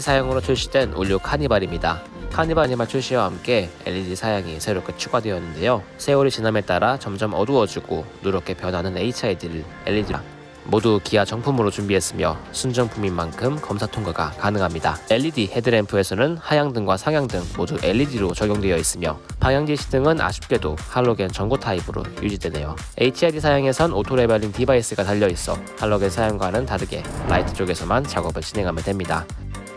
사양으로 출시된 올 뉴 카니발입니다. 카니발 아니말 출시와 함께 LED 사양이 새롭게 추가되었는데요. 세월이 지남에 따라 점점 어두워지고 누렇게 변하는 HID를 LED 모두 기아 정품으로 준비했으며 순정품인 만큼 검사 통과가 가능합니다. LED 헤드램프에서는 하향등과 상향등 모두 LED로 적용되어 있으며 방향지시등은 아쉽게도 할로겐 전구 타입으로 유지되네요. HID 사양에선 auto leveling device가 달려있어 할로겐 사양과는 다르게 라이트 쪽에서만 작업을 진행하면 됩니다.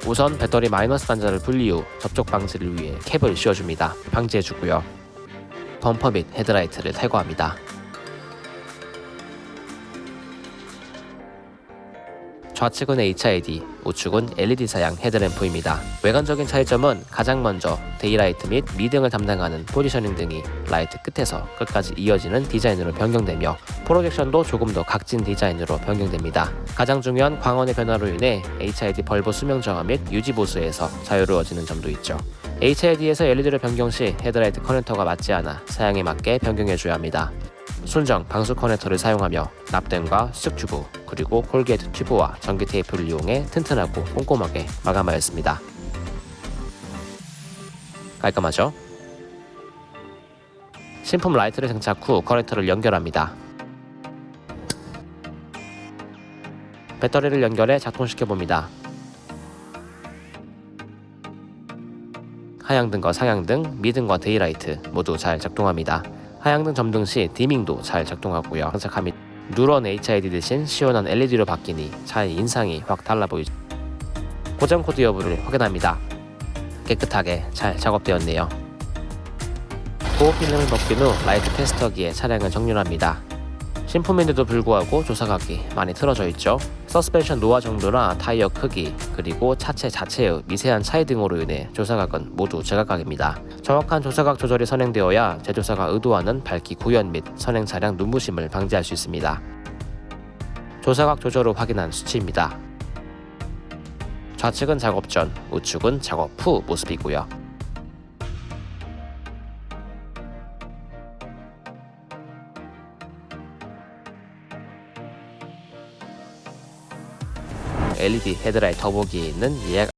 우선 배터리 마이너스 단자를 분리 후 접촉 방지를 위해 캡을 씌워줍니다. 방지해주고요. 범퍼 및 헤드라이트를 탈거합니다. 좌측은 HID, 우측은 LED 사양 헤드램프입니다. 외관적인 차이점은 가장 먼저 daylight 및 미등을 담당하는 positioning 등이 라이트 끝에서 끝까지 이어지는 디자인으로 변경되며 프로젝션도 조금 더 각진 디자인으로 변경됩니다. 가장 중요한 광원의 변화로 인해 HID bulb 수명 정화 및 유지 보수에서 자유로워지는 점도 있죠. HID에서 LED를 변경 시 헤드라이트 커넥터가 맞지 않아 사양에 맞게 변경해줘야 합니다. 순정 방수 커넥터를 사용하며 납땜과 수축 튜브 그리고 corrugate 튜브와 전기 테이프를 이용해 튼튼하고 꼼꼼하게 마감하였습니다. 깔끔하죠? 신품 라이트를 장착 후 커넥터를 연결합니다. 배터리를 연결해 작동시켜 봅니다. 하향등과 상향등, 미등과 daylight 모두 잘 작동합니다. 하향등 점등 시 dimming도 잘 작동하고요. 장착함이 누런 HID 대신 시원한 LED로 바뀌니 차의 인상이 확 달라 보이죠. 고장 코드 여부를 확인합니다. 깨끗하게 잘 작업되었네요. 보호 필름을 벗긴 후 라이트 테스터기에 차량을 정렬합니다. 신품인데도 불구하고 조사각이 많이 틀어져 있죠. 서스펜션 노화 정도나 타이어 크기 그리고 차체 자체의 미세한 차이 등으로 인해 조사각은 모두 제각각입니다. 정확한 조사각 조절이 선행되어야 제조사가 의도하는 밝기 구현 및 선행 차량 눈부심을 방지할 수 있습니다. 조사각 조절 후 확인한 수치입니다. 좌측은 작업 전, 우측은 작업 후 모습이고요. LED 헤드라이트 더보기에 있는 예약